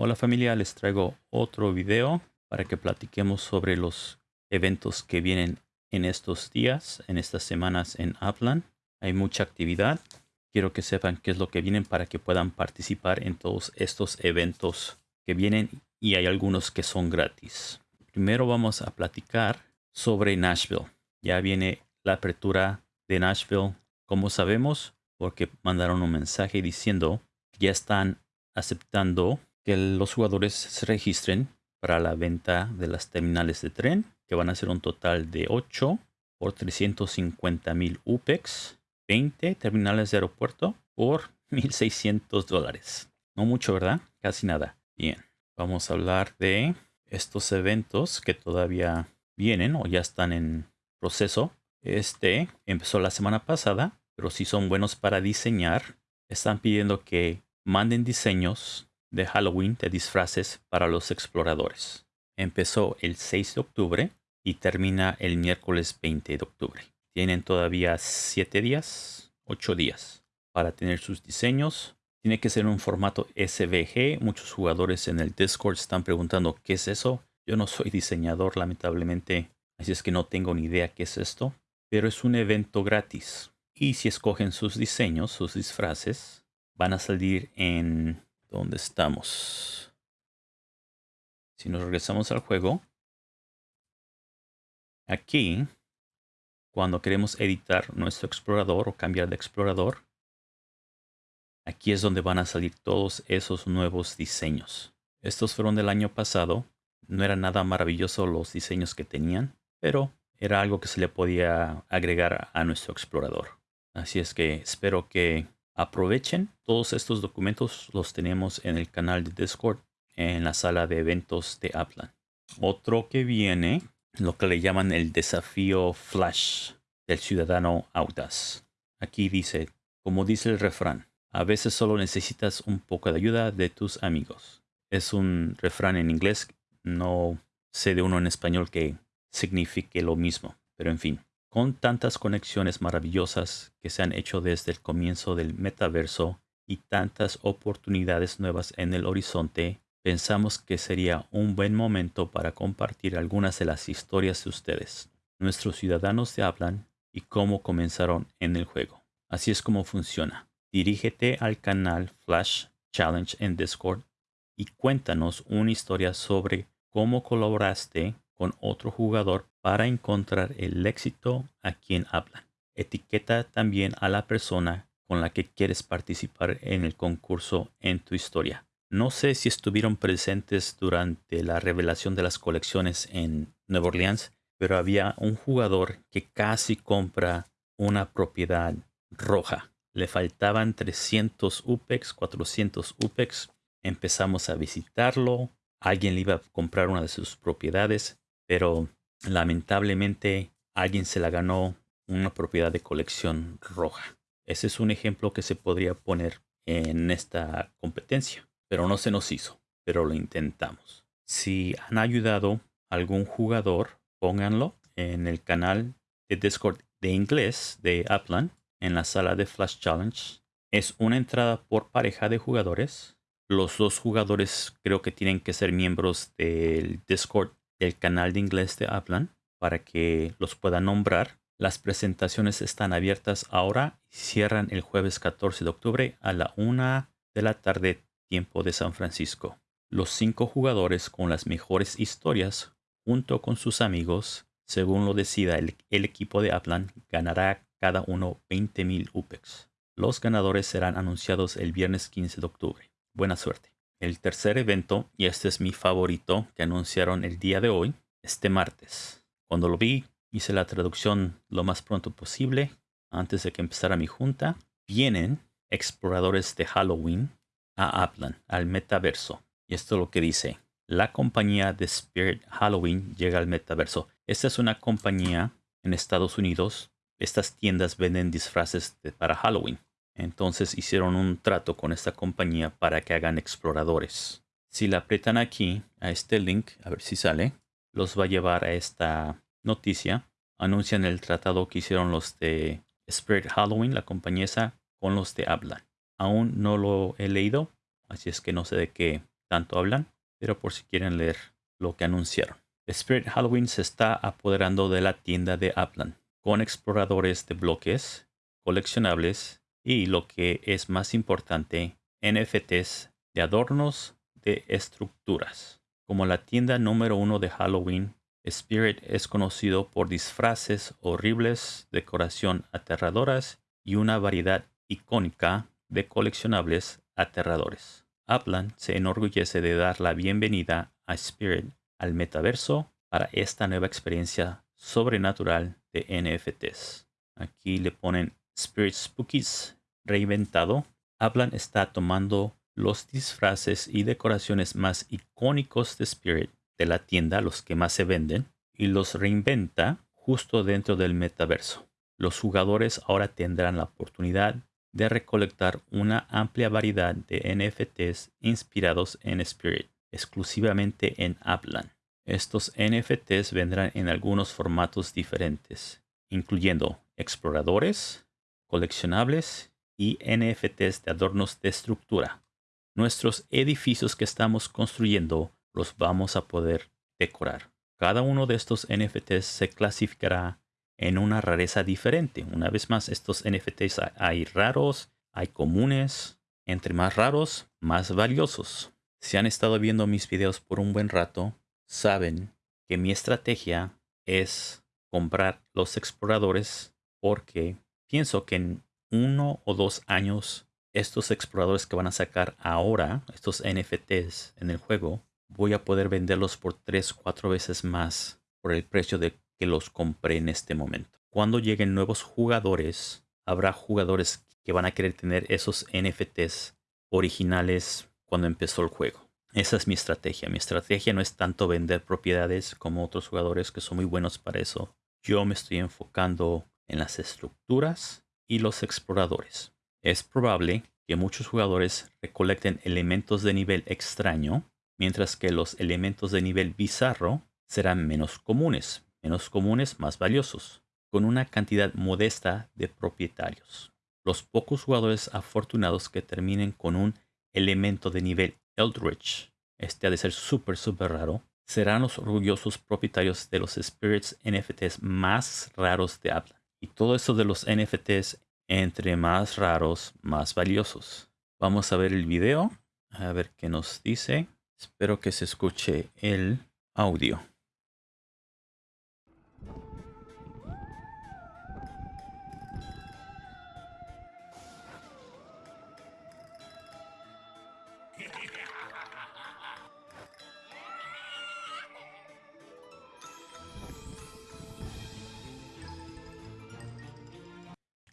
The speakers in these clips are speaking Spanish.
Hola familia, les traigo otro video para que platiquemos sobre los eventos que vienen en estos días, en estas semanas en Upland. Hay mucha actividad. Quiero que sepan qué es lo que vienen para que puedan participar en todos estos eventos que vienen y hay algunos que son gratis. Primero vamos a platicar sobre Nashville. Ya viene la apertura de Nashville, como sabemos, porque mandaron un mensaje diciendo que ya están aceptando que los jugadores se registren para la venta de las terminales de tren, que van a ser un total de 8 por 350 mil UPEX, 20 terminales de aeropuerto por 1.600 dólares. No mucho, ¿verdad? Casi nada. Bien, vamos a hablar de estos eventos que todavía vienen o ya están en proceso. Este empezó la semana pasada, pero si son buenos para diseñar, están pidiendo que manden diseños de Halloween de disfraces para los exploradores. Empezó el 6 de octubre y termina el miércoles 20 de octubre. Tienen todavía 7 días, 8 días para tener sus diseños. Tiene que ser un formato SVG. Muchos jugadores en el Discord están preguntando qué es eso. Yo no soy diseñador, lamentablemente, así es que no tengo ni idea qué es esto. Pero es un evento gratis. Y si escogen sus diseños, sus disfraces, van a salir en ¿Dónde estamos? Si nos regresamos al juego, aquí, cuando queremos editar nuestro explorador o cambiar de explorador, aquí es donde van a salir todos esos nuevos diseños. Estos fueron del año pasado. No era nada maravilloso los diseños que tenían, pero era algo que se le podía agregar a nuestro explorador. Así es que espero que Aprovechen, todos estos documentos los tenemos en el canal de Discord en la sala de eventos de Upland. Otro que viene, lo que le llaman el desafío Flash del ciudadano audaz. Aquí dice, como dice el refrán, a veces solo necesitas un poco de ayuda de tus amigos. Es un refrán en inglés, no sé de uno en español que signifique lo mismo, pero en fin. Con tantas conexiones maravillosas que se han hecho desde el comienzo del metaverso y tantas oportunidades nuevas en el horizonte, pensamos que sería un buen momento para compartir algunas de las historias de ustedes, nuestros ciudadanos de hablan y cómo comenzaron en el juego. Así es como funciona. Dirígete al canal Flash Challenge en Discord y cuéntanos una historia sobre cómo colaboraste con otro jugador para encontrar el éxito a quien hablan. Etiqueta también a la persona con la que quieres participar en el concurso en tu historia. No sé si estuvieron presentes durante la revelación de las colecciones en Nueva Orleans, pero había un jugador que casi compra una propiedad roja. Le faltaban 300 UPEX, 400 UPEX. Empezamos a visitarlo. Alguien le iba a comprar una de sus propiedades pero lamentablemente alguien se la ganó una propiedad de colección roja. Ese es un ejemplo que se podría poner en esta competencia, pero no se nos hizo, pero lo intentamos. Si han ayudado a algún jugador, pónganlo en el canal de Discord de inglés de Upland en la sala de Flash Challenge. Es una entrada por pareja de jugadores. Los dos jugadores creo que tienen que ser miembros del Discord el canal de inglés de Upland para que los pueda nombrar. Las presentaciones están abiertas ahora y cierran el jueves 14 de octubre a la una de la tarde tiempo de San Francisco. Los cinco jugadores con las mejores historias junto con sus amigos, según lo decida el, equipo de Upland, ganará cada uno 20.000 UPEX. Los ganadores serán anunciados el viernes 15 de octubre. Buena suerte. El tercer evento, y este es mi favorito, que anunciaron el día de hoy, este martes. Cuando lo vi, hice la traducción lo más pronto posible, antes de que empezara mi junta. Vienen exploradores de Halloween a Upland, al metaverso. Y esto es lo que dice. La compañía de Spirit Halloween llega al metaverso. Esta es una compañía en Estados Unidos. Estas tiendas venden disfraces para Halloween. Entonces hicieron un trato con esta compañía para que hagan exploradores. Si la aprietan aquí, a este link, a ver si sale, los va a llevar a esta noticia. Anuncian el tratado que hicieron los de Spirit Halloween, la compañía con los de Habla. Aún no lo he leído, así es que no sé de qué tanto hablan, pero por si quieren leer lo que anunciaron. Spirit Halloween se está apoderando de la tienda de Upland, con exploradores de bloques, coleccionables y lo que es más importante, NFTs de adornos de estructuras. Como la tienda número uno de Halloween, Spirit es conocido por disfraces horribles, decoración aterradoras y una variedad icónica de coleccionables aterradores. Upland se enorgullece de dar la bienvenida a Spirit al metaverso para esta nueva experiencia sobrenatural de NFTs. Aquí le ponen Spirit Spookies reinventado. Upland está tomando los disfraces y decoraciones más icónicos de Spirit de la tienda, los que más se venden, y los reinventa justo dentro del metaverso. Los jugadores ahora tendrán la oportunidad de recolectar una amplia variedad de NFTs inspirados en Spirit, exclusivamente en Upland. Estos NFTs vendrán en algunos formatos diferentes, incluyendo exploradores, coleccionables y NFTs de adornos de estructura. Nuestros edificios que estamos construyendo los vamos a poder decorar. Cada uno de estos NFTs se clasificará en una rareza diferente. Una vez más, estos NFTs hay raros, hay comunes. Entre más raros, más valiosos. Si han estado viendo mis videos por un buen rato, saben que mi estrategia es comprar los exploradores porque pienso que uno o dos años estos exploradores que van a sacar ahora, estos NFTs en el juego, voy a poder venderlos por 3, 4 veces más por el precio de que los compré en este momento. Cuando lleguen nuevos jugadores, habrá jugadores que van a querer tener esos NFTs originales cuando empezó el juego. Esa es mi estrategia. Mi estrategia no es tanto vender propiedades como otros jugadores que son muy buenos para eso. Yo me estoy enfocando en las estructuras y los exploradores. Es probable que muchos jugadores recolecten elementos de nivel extraño, mientras que los elementos de nivel bizarro serán menos comunes, menos comunes, más valiosos, con una cantidad modesta de propietarios. Los pocos jugadores afortunados que terminen con un elemento de nivel Eldritch, este ha de ser súper, súper raro, serán los orgullosos propietarios de los Spirits NFTs más raros de Apple. Y todo eso de los NFTs, entre más raros, más valiosos. Vamos a ver el video, a ver qué nos dice. Espero que se escuche el audio.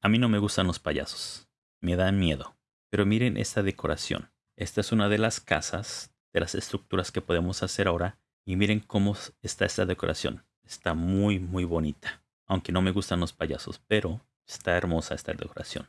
A mí no me gustan los payasos. Me dan miedo. Pero miren esta decoración. Esta es una de las casas, de las estructuras que podemos hacer ahora. Y miren cómo está esta decoración. Está muy, muy bonita. Aunque no me gustan los payasos, pero está hermosa esta decoración.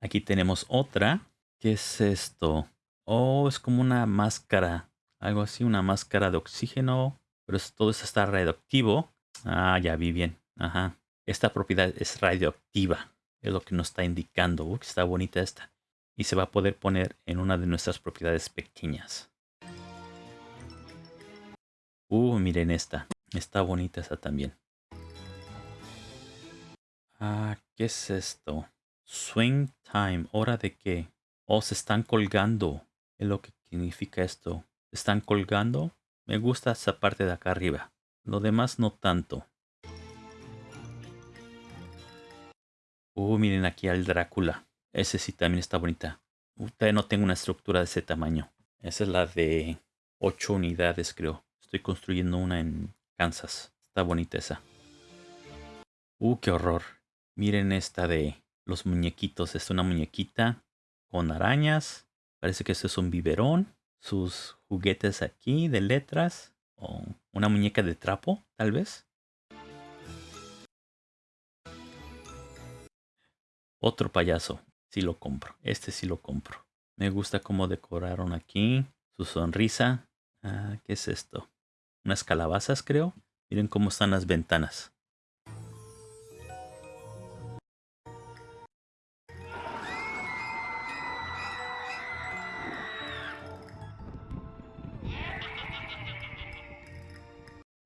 Aquí tenemos otra. ¿Qué es esto? Oh, es como una máscara. Algo así, una máscara de oxígeno. Pero todo eso está radioactivo. Ah, ya vi bien. Ajá. Esta propiedad es radioactiva. Es lo que nos está indicando. Uy, está bonita esta. Y se va a poder poner en una de nuestras propiedades pequeñas. Uh, miren esta. Está bonita esta también. Ah, ¿qué es esto? Swing time. ¿Hora de qué? Oh, se están colgando. Es lo que significa esto. ¿Se están colgando? Me gusta esa parte de acá arriba. Lo demás no tanto. Uh, miren aquí al Drácula. Ese sí también está bonita. Todavía no tengo una estructura de ese tamaño. Esa es la de 8 unidades, creo. Estoy construyendo una en Kansas. Está bonita esa. Uh, qué horror. Miren esta de los muñequitos. Es una muñequita con arañas. Parece que eso es un biberón. Sus juguetes aquí de letras. O una muñeca de trapo, tal vez. Otro payaso. Sí lo compro. Este sí lo compro. Me gusta cómo decoraron aquí. Su sonrisa. Ah, ¿Qué es esto? Unas calabazas, creo. Miren cómo están las ventanas.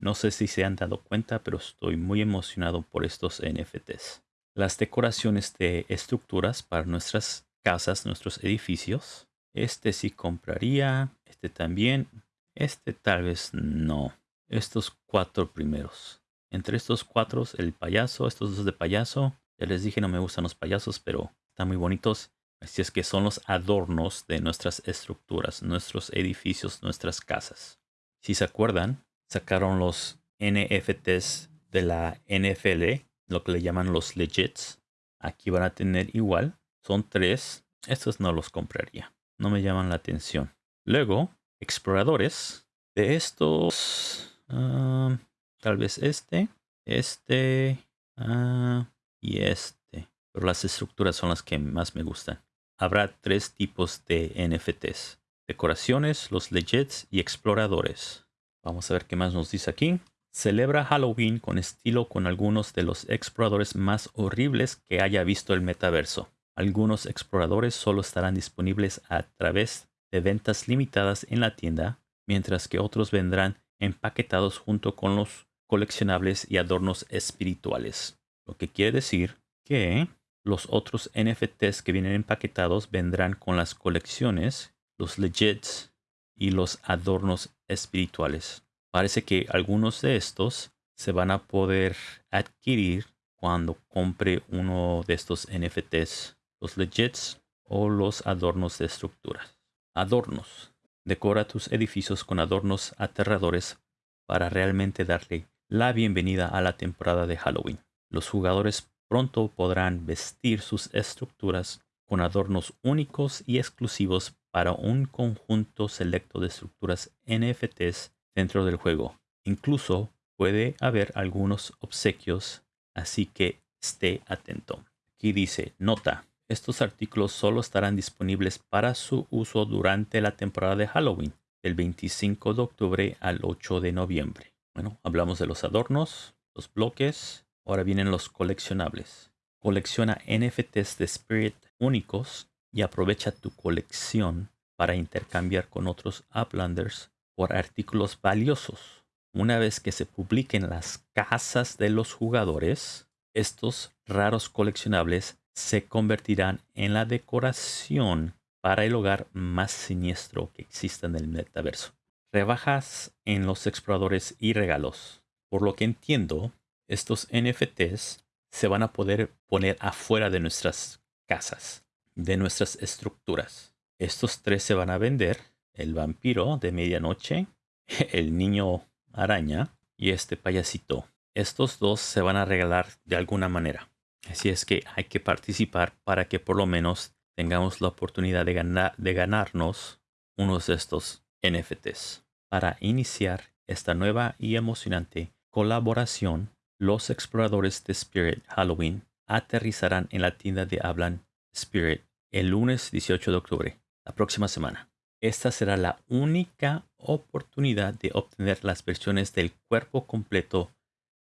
No sé si se han dado cuenta, pero estoy muy emocionado por estos NFTs. Las decoraciones de estructuras para nuestras casas, nuestros edificios. Este sí compraría, este también, este tal vez no. Estos cuatro primeros. Entre estos cuatro, el payaso, estos dos de payaso. Ya les dije, no me gustan los payasos, pero están muy bonitos. Así es que son los adornos de nuestras estructuras, nuestros edificios, nuestras casas. Si se acuerdan, sacaron los NFTs de la NFL, lo que le llaman los legits. Aquí van a tener igual. Son tres. Estos no los compraría. No me llaman la atención. Luego, exploradores. De estos, ah, tal vez este, este ah, y este. Pero las estructuras son las que más me gustan. Habrá tres tipos de NFTs. Decoraciones, los legits y exploradores. Vamos a ver qué más nos dice aquí. Celebra Halloween con estilo con algunos de los exploradores más horribles que haya visto el metaverso. Algunos exploradores solo estarán disponibles a través de ventas limitadas en la tienda, mientras que otros vendrán empaquetados junto con los coleccionables y adornos espirituales. Lo que quiere decir que los otros NFTs que vienen empaquetados vendrán con las colecciones, los legits y los adornos espirituales. Parece que algunos de estos se van a poder adquirir cuando compre uno de estos NFTs, los legits o los adornos de estructuras. Adornos. Decora tus edificios con adornos aterradores para realmente darle la bienvenida a la temporada de Halloween. Los jugadores pronto podrán vestir sus estructuras con adornos únicos y exclusivos para un conjunto selecto de estructuras NFTs dentro del juego. Incluso puede haber algunos obsequios, así que esté atento. Aquí dice, nota, estos artículos solo estarán disponibles para su uso durante la temporada de Halloween, del 25 de octubre al 8 de noviembre. Bueno, hablamos de los adornos, los bloques, ahora vienen los coleccionables. Colecciona NFTs de Spirit únicos y aprovecha tu colección para intercambiar con otros Uplanders por artículos valiosos. Una vez que se publiquen las casas de los jugadores, estos raros coleccionables se convertirán en la decoración para el hogar más siniestro que exista en el metaverso. Rebajas en los exploradores y regalos. Por lo que entiendo, estos NFTs se van a poder poner afuera de nuestras casas, de nuestras estructuras. Estos tres se van a vender el vampiro de medianoche, el niño araña y este payasito. Estos dos se van a regalar de alguna manera. Así es que hay que participar para que por lo menos tengamos la oportunidad de, ganar, de ganarnos unos de estos NFTs. Para iniciar esta nueva y emocionante colaboración, los exploradores de Spirit Halloween aterrizarán en la tienda de Hablan Spirit el lunes 18 de octubre, la próxima semana. Esta será la única oportunidad de obtener las versiones del cuerpo completo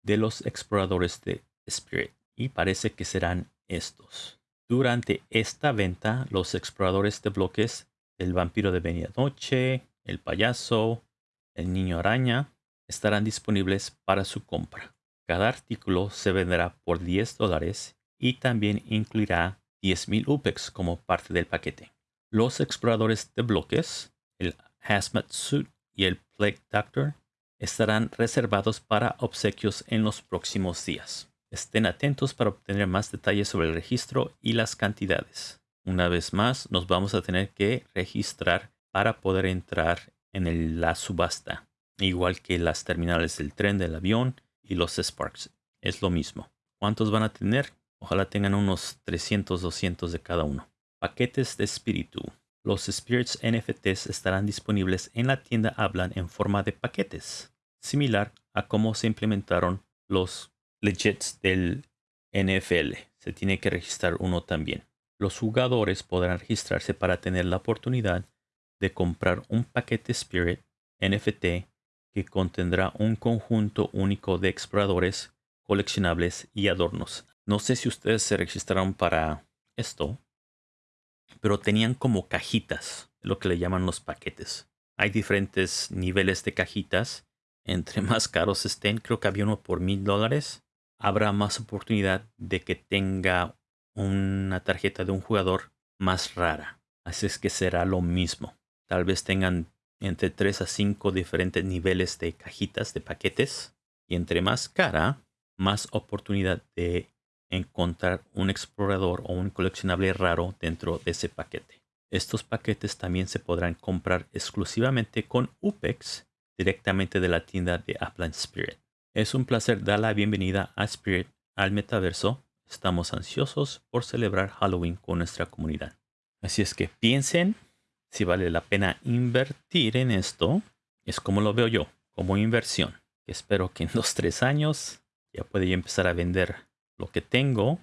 de los exploradores de Spirit y parece que serán estos. Durante esta venta, los exploradores de bloques del vampiro de medianoche, el payaso, el niño araña estarán disponibles para su compra. Cada artículo se venderá por 10 dólares y también incluirá 10.000 UPEX como parte del paquete. Los exploradores de bloques, el Hazmat Suit y el Plague Doctor estarán reservados para obsequios en los próximos días. Estén atentos para obtener más detalles sobre el registro y las cantidades. Una vez más, nos vamos a tener que registrar para poder entrar en la subasta, igual que las terminales del tren, del avión y los Sparks. Es lo mismo. ¿Cuántos van a tener? Ojalá tengan unos 300, 200 de cada uno. Paquetes de espíritu. Los Spirits NFTs estarán disponibles en la tienda Hablan en forma de paquetes, similar a cómo se implementaron los legits del NFL. Se tiene que registrar uno también. Los jugadores podrán registrarse para tener la oportunidad de comprar un paquete Spirit NFT que contendrá un conjunto único de exploradores, coleccionables y adornos. No sé si ustedes se registraron para esto, pero tenían como cajitas, lo que le llaman los paquetes. Hay diferentes niveles de cajitas entre más caros estén, creo que había uno por mil dólares, habrá más oportunidad de que tenga una tarjeta de un jugador más rara. Así es que será lo mismo. Tal vez tengan entre 3 a 5 diferentes niveles de cajitas de paquetes. Y entre más cara, más oportunidad de encontrar un explorador o un coleccionable raro dentro de ese paquete. Estos paquetes también se podrán comprar exclusivamente con UPEX directamente de la tienda de Upland Spirit. Es un placer dar la bienvenida a Spirit al metaverso. Estamos ansiosos por celebrar Halloween con nuestra comunidad. Así es que piensen si vale la pena invertir en esto. Es como lo veo yo, como inversión. Espero que en dos, tres años ya pueda empezar a vender lo que tengo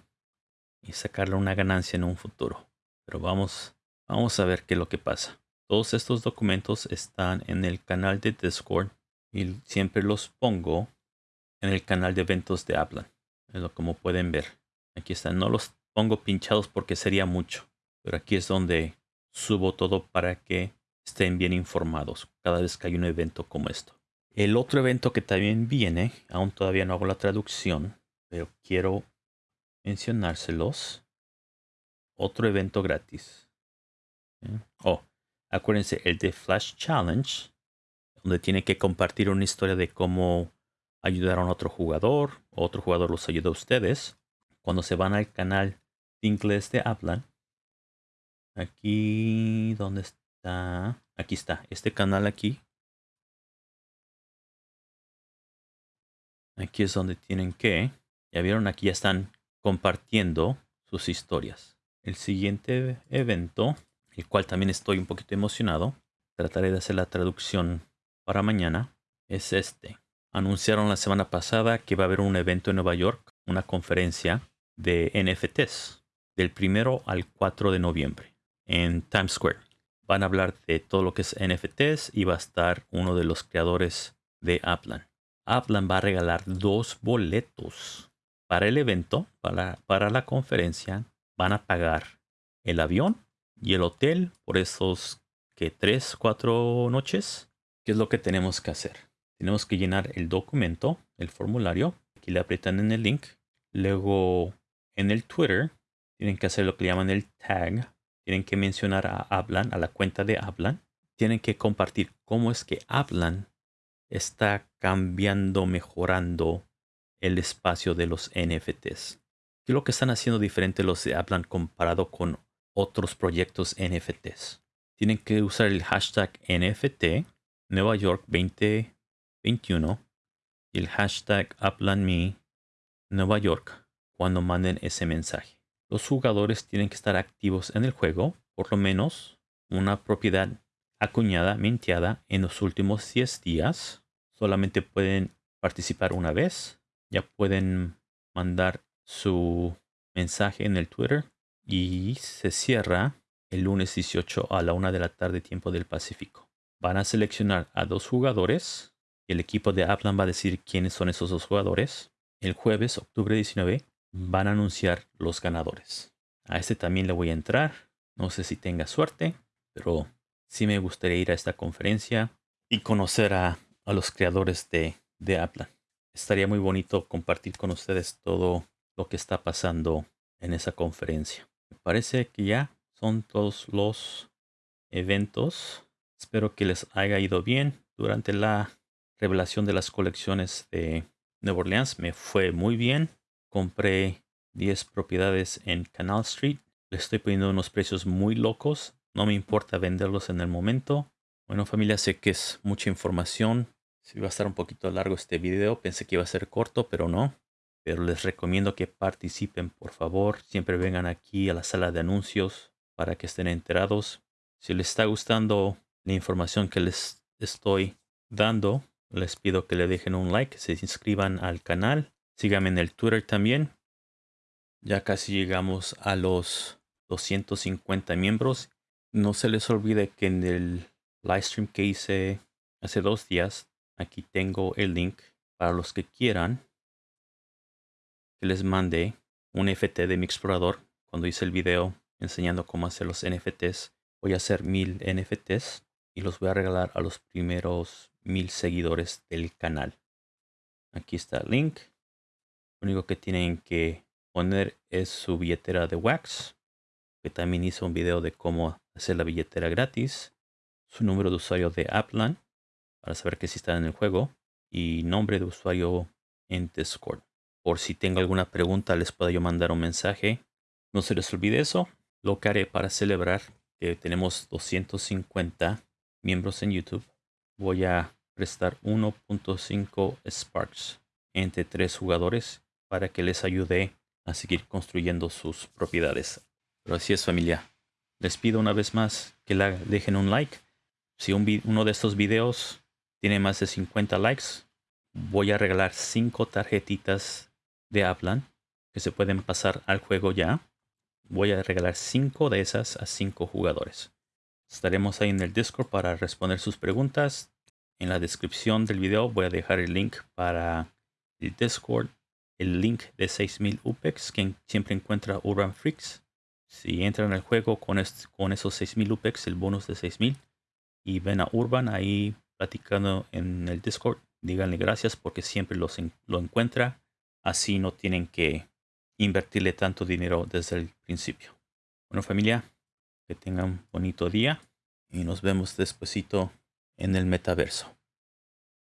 y sacarle una ganancia en un futuro. Pero vamos Vamos a ver qué es lo que pasa. Todos estos documentos están en el canal de Discord y siempre los pongo en el canal de eventos de Aplan. Como pueden ver. Aquí están. No los pongo pinchados porque sería mucho. Pero aquí es donde subo todo para que estén bien informados cada vez que hay un evento como esto. El otro evento que también viene, aún todavía no hago la traducción, pero quiero mencionárselos. Otro evento gratis Oh, acuérdense, el de Flash Challenge, donde tiene que compartir una historia de cómo ayudaron a otro jugador, otro jugador los ayudó a ustedes. Cuando se van al canal de inglés de Hablan, aquí, ¿dónde está? Aquí está, este canal aquí. Aquí es donde tienen que, ya vieron, aquí ya están compartiendo sus historias. El siguiente evento el cual también estoy un poquito emocionado. Trataré de hacer la traducción para mañana. Es este. Anunciaron la semana pasada que va a haber un evento en Nueva York, una conferencia de NFTs, del primero al 4 de noviembre, en Times Square. Van a hablar de todo lo que es NFTs y va a estar uno de los creadores de Aplan. Aplan va a regalar dos boletos para el evento, para, para la conferencia. Van a pagar el avión y el hotel por esos que tres, cuatro noches. ¿Qué es lo que tenemos que hacer? Tenemos que llenar el documento, el formulario. Aquí le aprietan en el link. Luego en el Twitter tienen que hacer lo que llaman el tag. Tienen que mencionar a Hablan, a la cuenta de Hablan. Tienen que compartir cómo es que Hablan está cambiando, mejorando el espacio de los NFTs. ¿Qué es lo que están haciendo diferente los de Hablan comparado con otros proyectos NFTs. Tienen que usar el hashtag NFT Nueva York 2021 y el hashtag UplandMe Nueva York cuando manden ese mensaje. Los jugadores tienen que estar activos en el juego, por lo menos una propiedad acuñada, minteada en los últimos 10 días. Solamente pueden participar una vez. Ya pueden mandar su mensaje en el Twitter y se cierra el lunes 18 a la una de la tarde tiempo del Pacífico. Van a seleccionar a dos jugadores y el equipo de Aplan va a decir quiénes son esos dos jugadores. El jueves, octubre 19, van a anunciar los ganadores. A este también le voy a entrar. No sé si tenga suerte, pero sí me gustaría ir a esta conferencia y conocer a, los creadores de, de Aplan. Estaría muy bonito compartir con ustedes todo lo que está pasando en esa conferencia parece que ya son todos los eventos. Espero que les haya ido bien durante la revelación de las colecciones de Nueva Orleans. Me fue muy bien. Compré 10 propiedades en Canal Street. Le estoy poniendo unos precios muy locos. No me importa venderlos en el momento. Bueno familia, sé que es mucha información. Si va a estar un poquito largo este video. Pensé que iba a ser corto, pero no pero les recomiendo que participen, por favor. Siempre vengan aquí a la sala de anuncios para que estén enterados. Si les está gustando la información que les estoy dando, les pido que le dejen un like, se inscriban al canal, síganme en el Twitter también. Ya casi llegamos a los 250 miembros. No se les olvide que en el livestream que hice hace dos días, aquí tengo el link para los que quieran les mande un NFT de mi explorador. Cuando hice el video enseñando cómo hacer los NFTs, voy a hacer mil NFTs y los voy a regalar a los primeros mil seguidores del canal. Aquí está el link. Lo único que tienen que poner es su billetera de Wax, que también hizo un video de cómo hacer la billetera gratis, su número de usuario de Applan, para saber que si están en el juego, y nombre de usuario en Discord. Por si tengo alguna pregunta, les puedo yo mandar un mensaje. No se les olvide eso. Lo que haré para celebrar que tenemos 250 miembros en YouTube, voy a prestar 1.5 Sparks entre tres jugadores para que les ayude a seguir construyendo sus propiedades. Pero así es familia. Les pido una vez más que la dejen un like. Si uno de estos videos tiene más de 50 likes, voy a regalar 5 tarjetitas de Aplan que se pueden pasar al juego ya. Voy a regalar 5 de esas a 5 jugadores. Estaremos ahí en el Discord para responder sus preguntas. En la descripción del video voy a dejar el link para el Discord, el link de 6000 UPEX que siempre encuentra Urban Freaks. Si entran al juego con, con esos 6000 UPEX, el bonus de 6000, y ven a Urban ahí platicando en el Discord, díganle gracias porque siempre los lo encuentra. Así no tienen que invertirle tanto dinero desde el principio. Bueno familia, que tengan un bonito día y nos vemos despuesito en el metaverso.